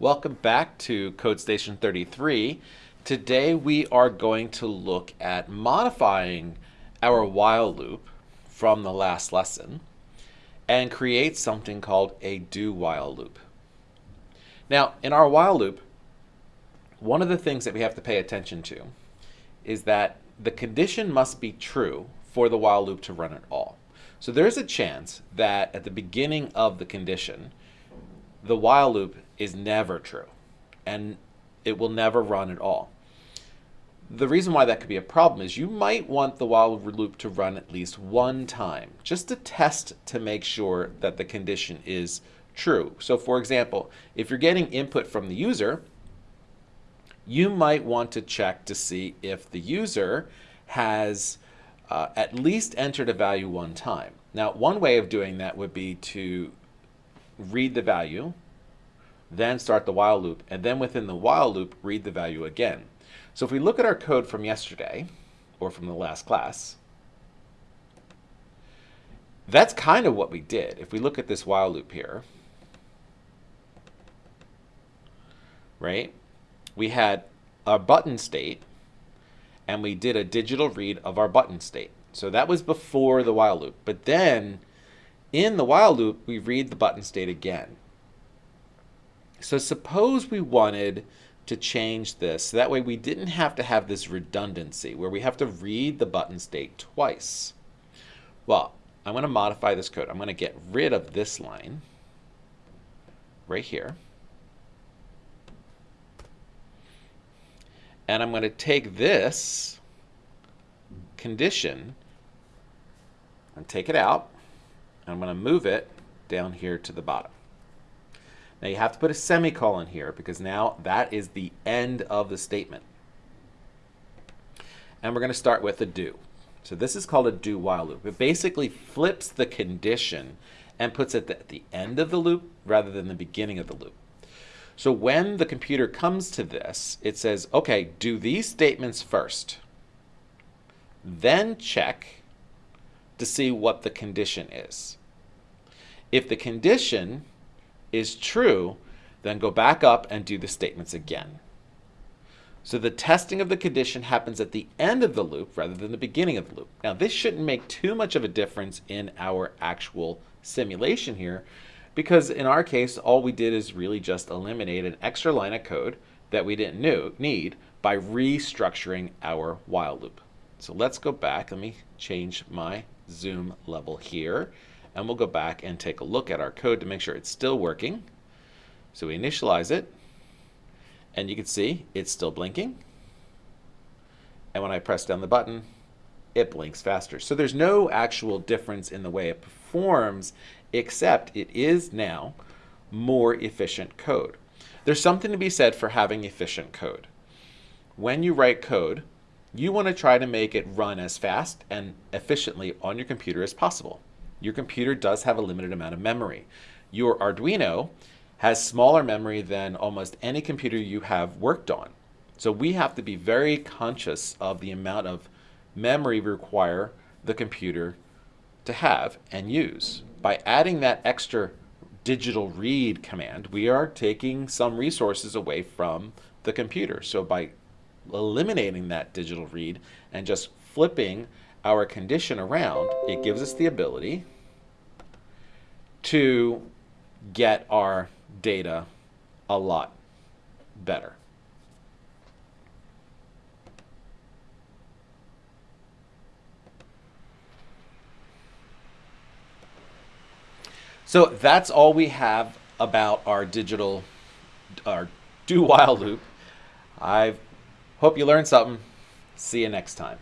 Welcome back to Code Station 33. Today we are going to look at modifying our while loop from the last lesson and create something called a do while loop. Now, in our while loop, one of the things that we have to pay attention to is that the condition must be true for the while loop to run at all. So there's a chance that at the beginning of the condition, the while loop is never true and it will never run at all. The reason why that could be a problem is you might want the while loop to run at least one time, just to test to make sure that the condition is true. So for example, if you're getting input from the user, you might want to check to see if the user has uh, at least entered a value one time. Now, one way of doing that would be to read the value then start the while loop, and then within the while loop, read the value again. So if we look at our code from yesterday, or from the last class, that's kind of what we did. If we look at this while loop here, right, we had our button state, and we did a digital read of our button state. So that was before the while loop. But then in the while loop, we read the button state again. So suppose we wanted to change this. So that way we didn't have to have this redundancy where we have to read the button state twice. Well, I'm going to modify this code. I'm going to get rid of this line right here. And I'm going to take this condition and take it out. I'm going to move it down here to the bottom. Now you have to put a semicolon here because now that is the end of the statement. And we're going to start with a do. So this is called a do while loop. It basically flips the condition and puts it at the end of the loop rather than the beginning of the loop. So when the computer comes to this, it says, okay, do these statements first. Then check to see what the condition is. If the condition is true, then go back up and do the statements again. So the testing of the condition happens at the end of the loop rather than the beginning of the loop. Now this shouldn't make too much of a difference in our actual simulation here because in our case all we did is really just eliminate an extra line of code that we didn't need by restructuring our while loop. So let's go back. Let me change my zoom level here and we'll go back and take a look at our code to make sure it's still working. So we initialize it, and you can see it's still blinking. And when I press down the button, it blinks faster. So there's no actual difference in the way it performs, except it is now more efficient code. There's something to be said for having efficient code. When you write code, you want to try to make it run as fast and efficiently on your computer as possible your computer does have a limited amount of memory. Your Arduino has smaller memory than almost any computer you have worked on. So we have to be very conscious of the amount of memory we require the computer to have and use. By adding that extra digital read command, we are taking some resources away from the computer. So by eliminating that digital read and just flipping our condition around, it gives us the ability to get our data a lot better. So that's all we have about our digital, our do while loop. I hope you learned something. See you next time.